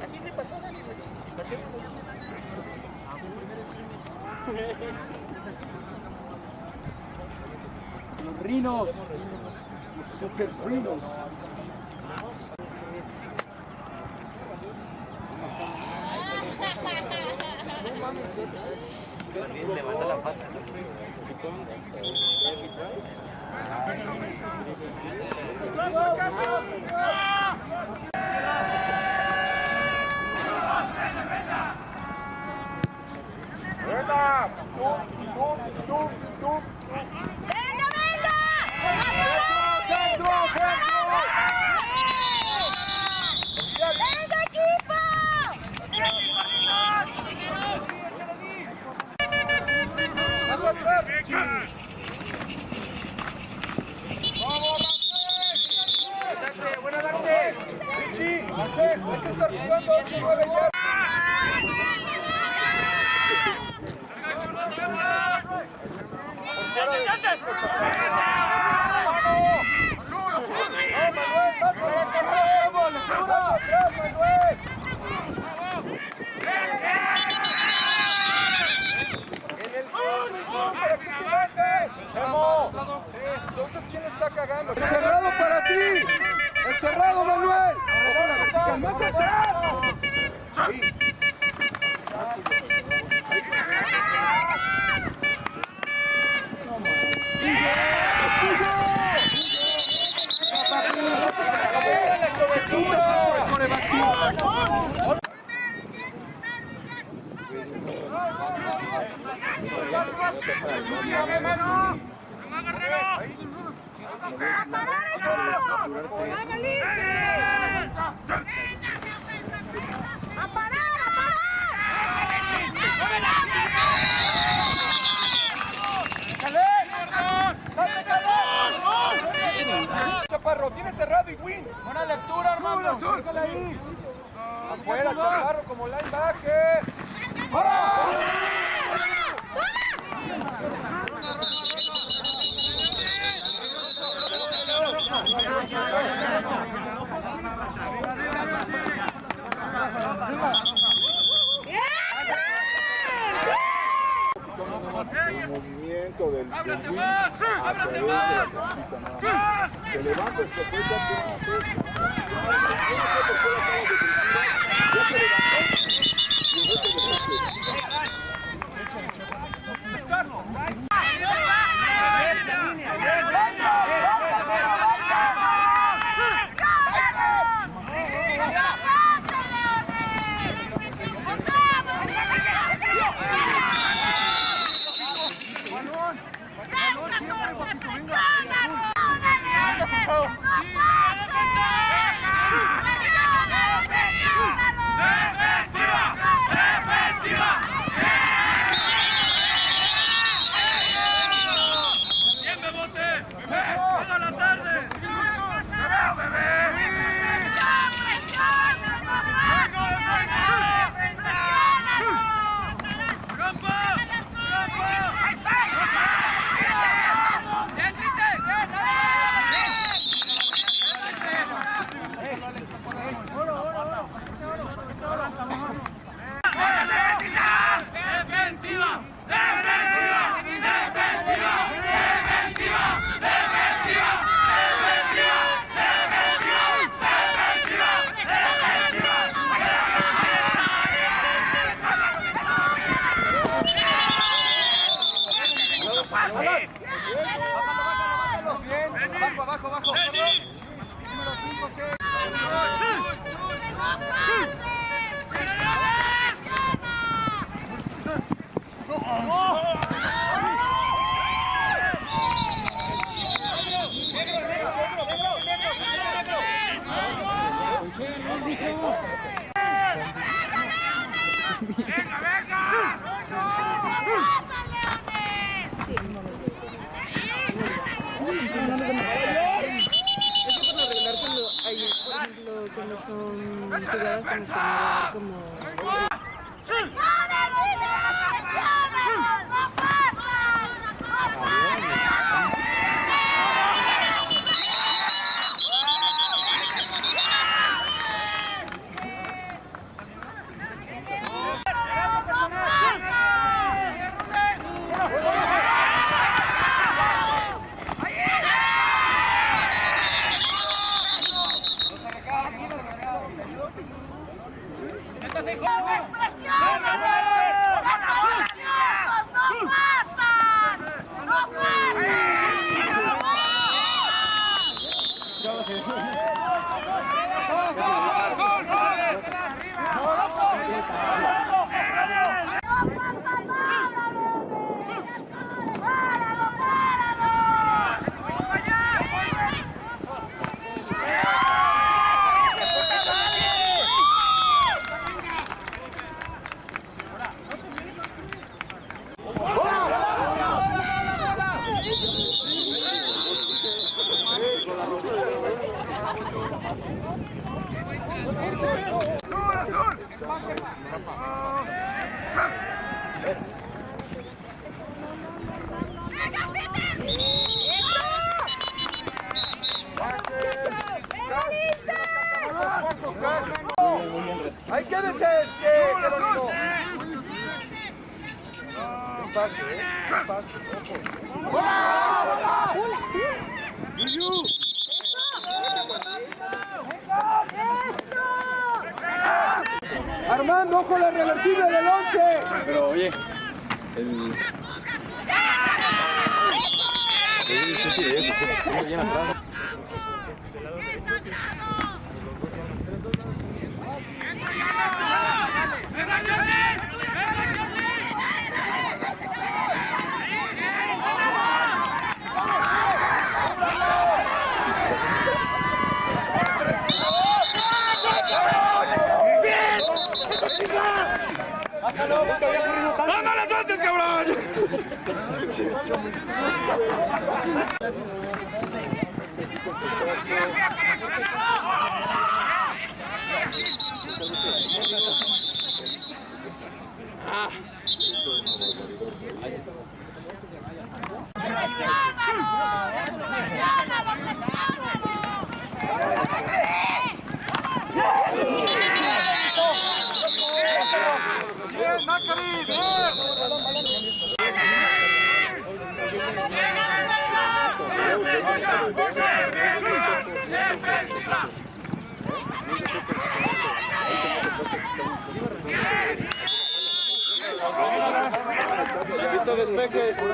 Así me pasó, Dani. Qué? Los rinos. Los super rinos. Le manda la pata. ¡Venga, venga! ¡Venga, equipo! Buena tarde. Richie, Axel, hay que estar jugando. Se mueve ya. Entonces, ¿quién está cagando? ¡El cerrado para ti! ¡El cerrado, Manuel! ¡Ojo la vertical! ¡Más atrás! Ahí. ¡A parar Chaparro, tiene cerrado y win. Buena lectura, hermano. Afuera, Chaparro, como linebacker. del ¡Ábrate más! ¡Ábrate más! 嗯，这个什么，什么。Armando, ojo la reversible del 11. Pero oye, el. Sí, sí, sí, eso, sí, bien atrás. Nakkarib! Listo, despeje.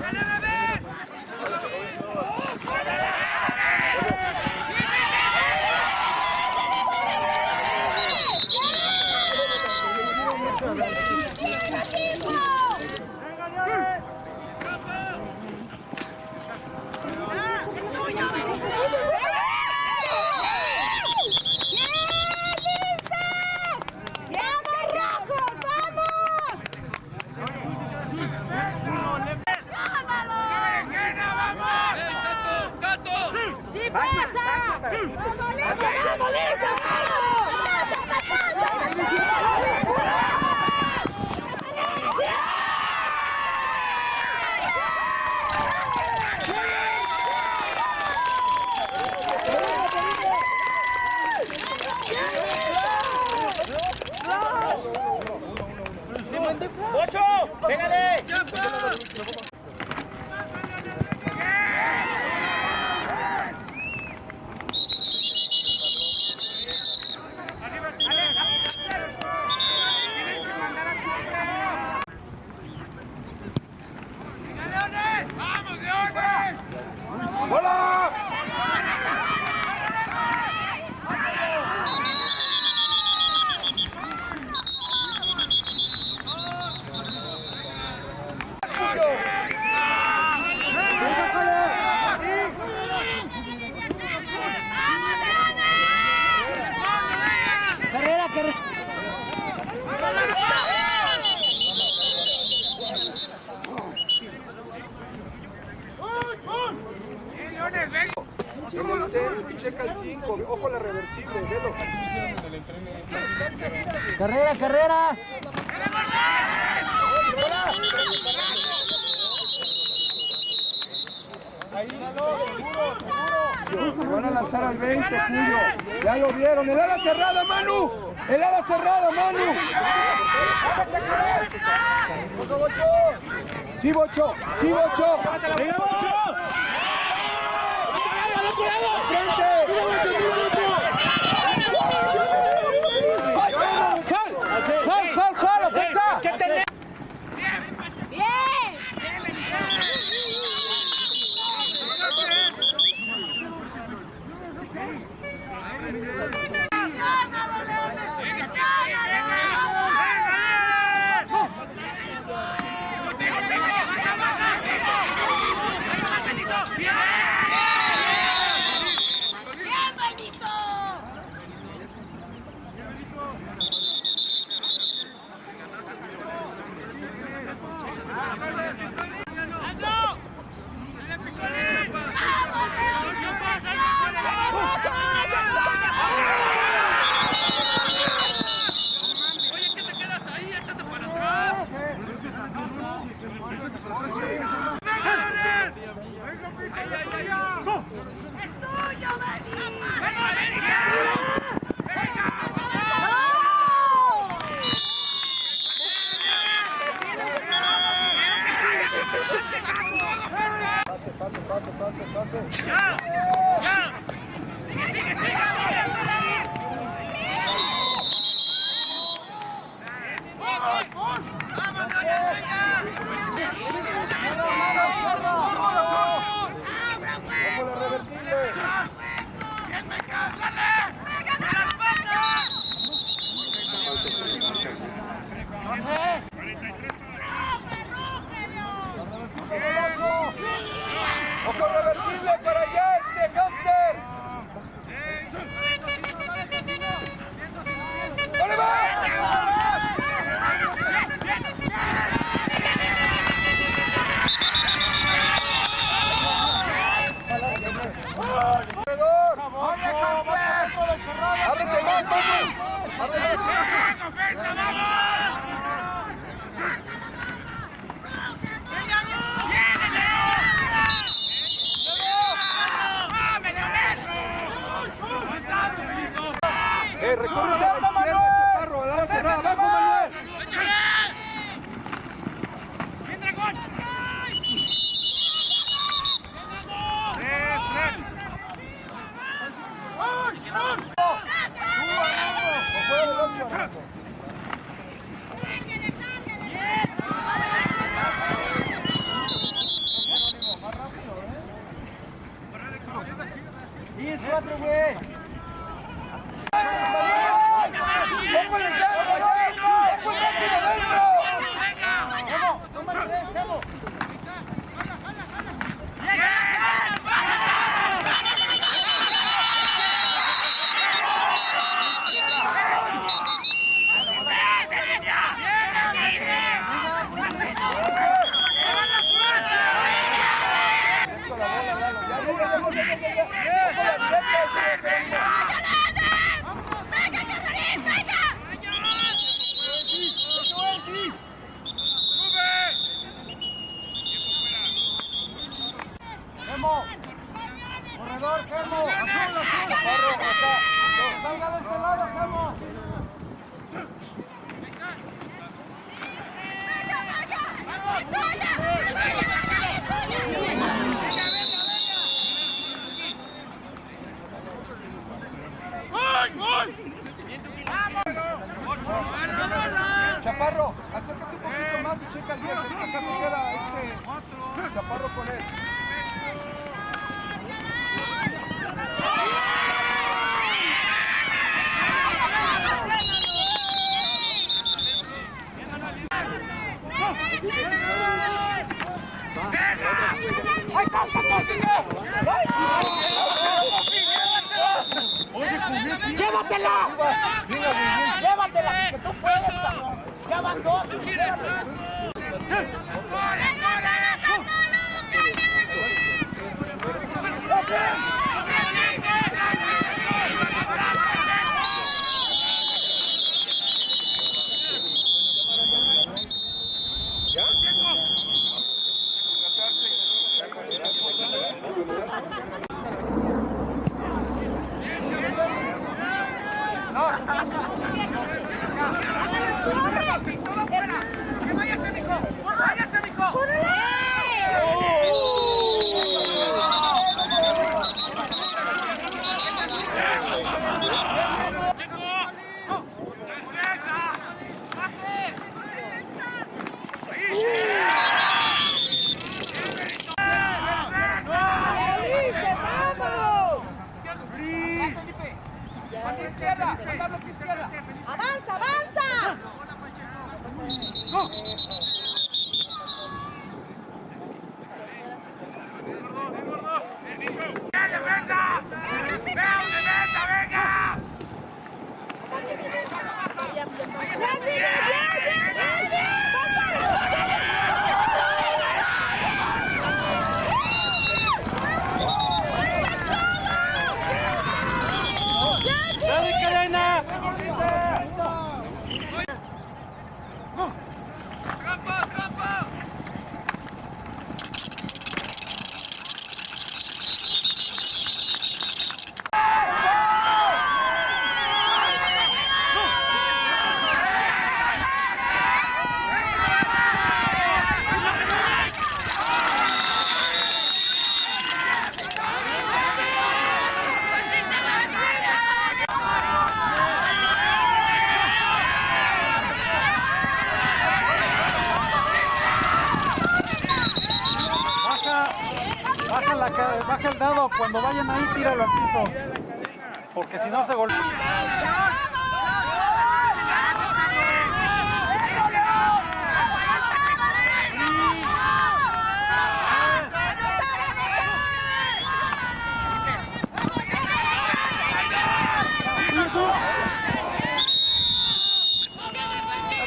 ¡Vamos, Hey! ¡Sí, Bocho! ¡Sí, Bocho! ¡Venga, Bocho! ¡Al otro lado! ¡Frente! Bocho! Bocho! ¡Jal! ¡Jal, jal, jal! ¡Ofensa! vai, vai, vai!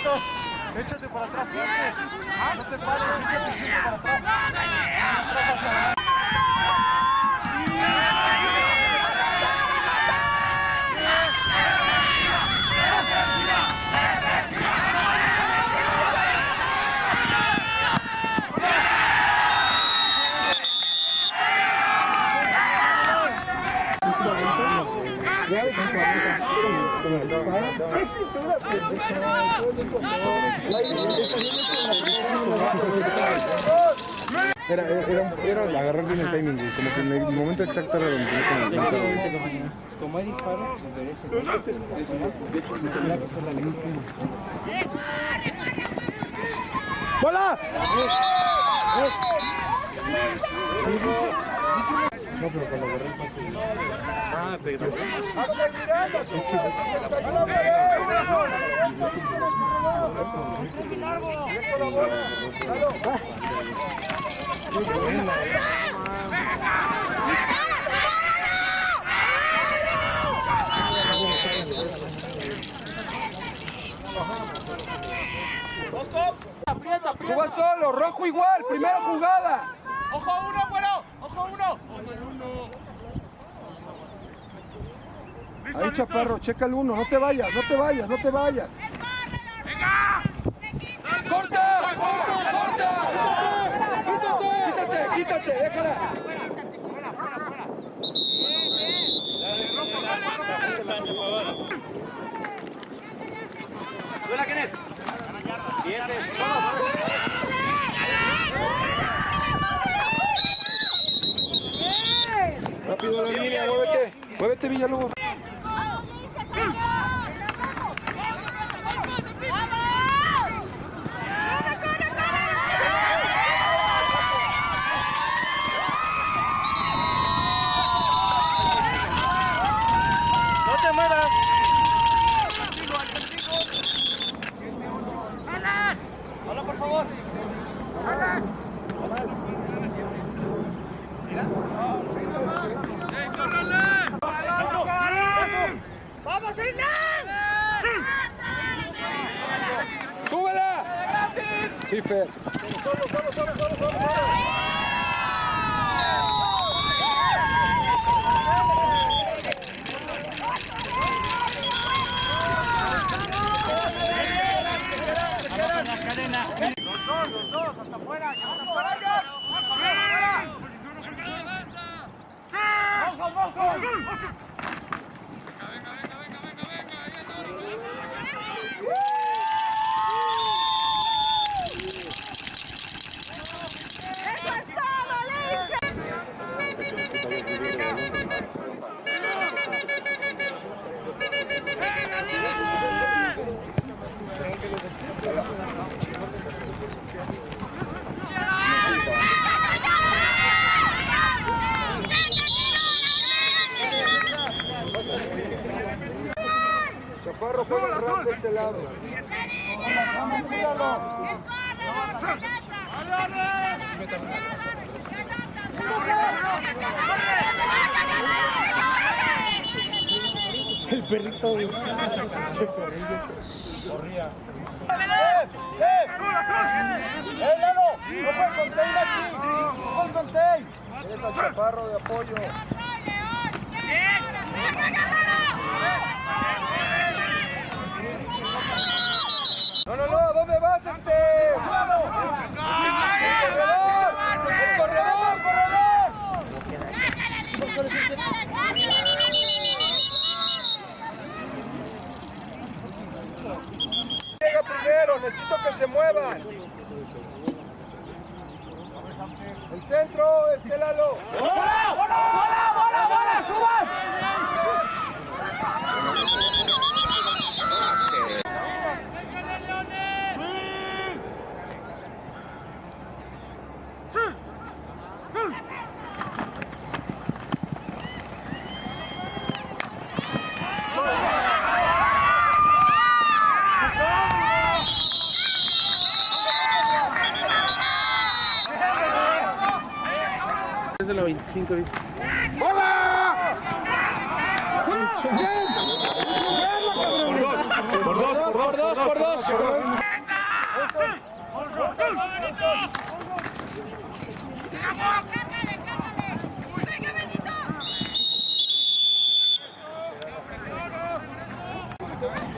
Échate para atrás siempre. No te pares, échate siempre para atrás. Era, era, era, era agarrar bien el timing, güey, como que en el momento exacto era donde tenía que lanzar, Como hay disparo, pues. Tendrá que ser la ley. ¡Bola! No, pero cuando agarré el pase, Ah, te Tú vas solo, rojo igual, primera jugada. ¡Ojo uno, bueno! ¡Ojo uno! Ahí, chaparro, checa el uno, no te vayas, no te vayas, no te vayas. ¡Quítate, déjala! Rápido la línea, muévete. Muévete, Villalobos. ¡No te muevas! ¡Hola, por favor! ¡Vamos, Hernán! ¡Súbela! Sí, Fer. ¡Eso es todo, Lince! Chaparro juega el rap de este lado. El perrito, güey. ¡Eh, Lalo! ¡No puedes contain aquí! ¡No puedes Eres al chaparro de apoyo. No, no, no, ¿dónde vas, este? ¡El corredor! ¡El corredor, corredor! Llega primero, necesito que se muevan. El centro, este Lalo. Es de la 25, dice. Por dos, por dos, por dos, por dos.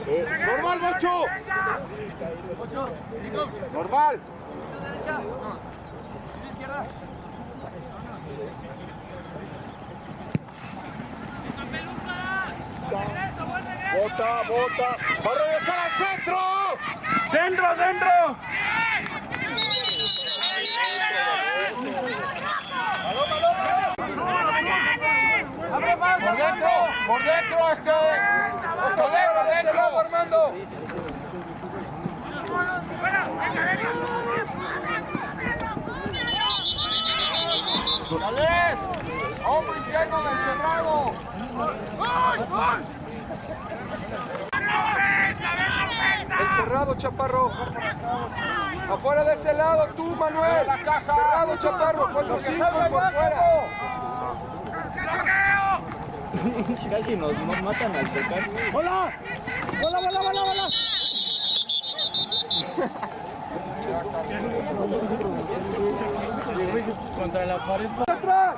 Eh, normal, Bocho. Normal. Bota, bota. Va a regresar al centro. ¡Centro, centro! Por dentro, por dentro, este. Escalero, de este lado, Armando. ¡Dale! ¡Hombre interno del cerrado! El cerrado, Chaparro. Afuera de ese lado, tú, Manuel. Cerrado, Chaparro. 4 5 por fuera. Casi nos, nos matan al tocar. ¡Hola! ¡Hola, hola, hola, hola! Contra la pared. ¡Atrás!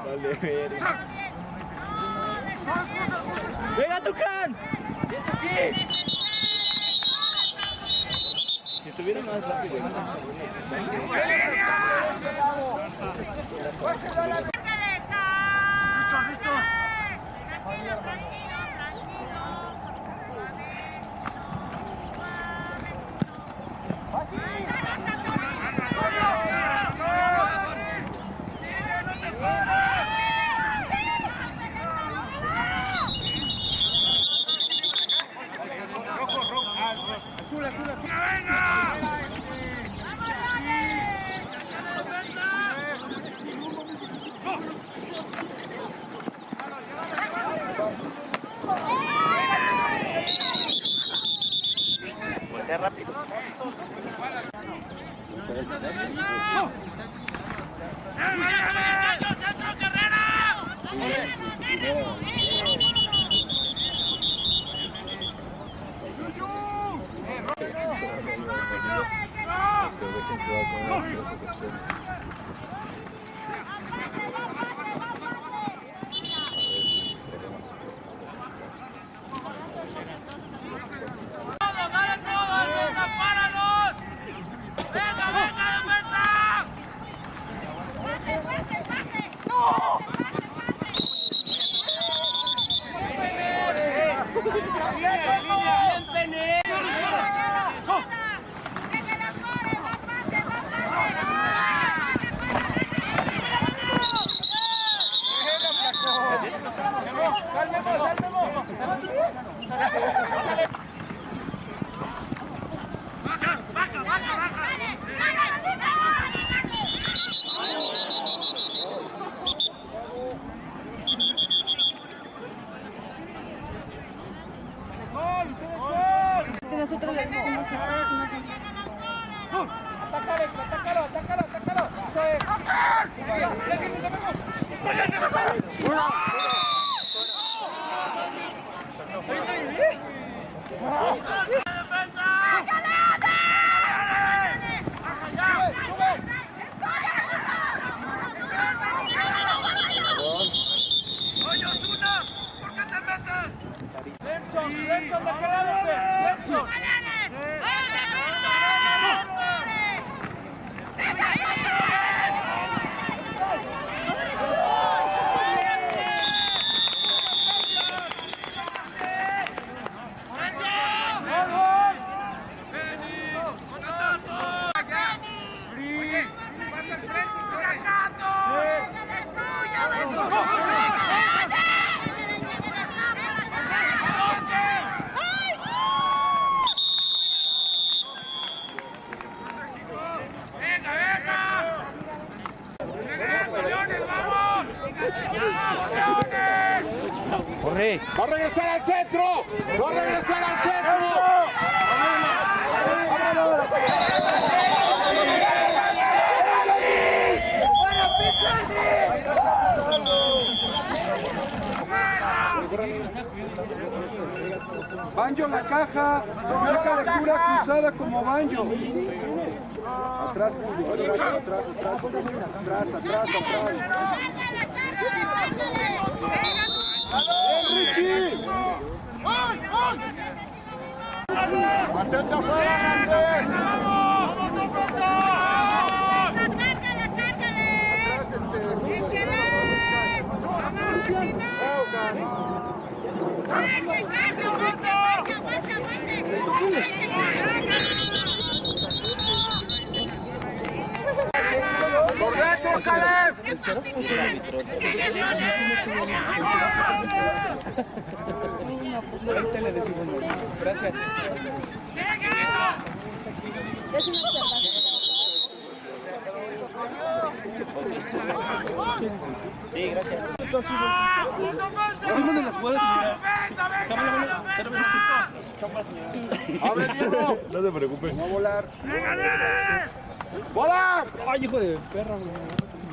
¡Venga, Tucán! Si estuviera más rápido. Que ¡Va a regresar al centro! ¡Va a regresar al centro! Banjo la caja, saca lectura cruzada como banjo. Atrás, Julio, atrás, atrás, atrás, atrás, atrás, atrás. ¡Richie! ¡Mantente afuera, Ramsés! ¡Por Caleb! Es una observación. ¡Abre, Diego! No se preocupe. Va a volar.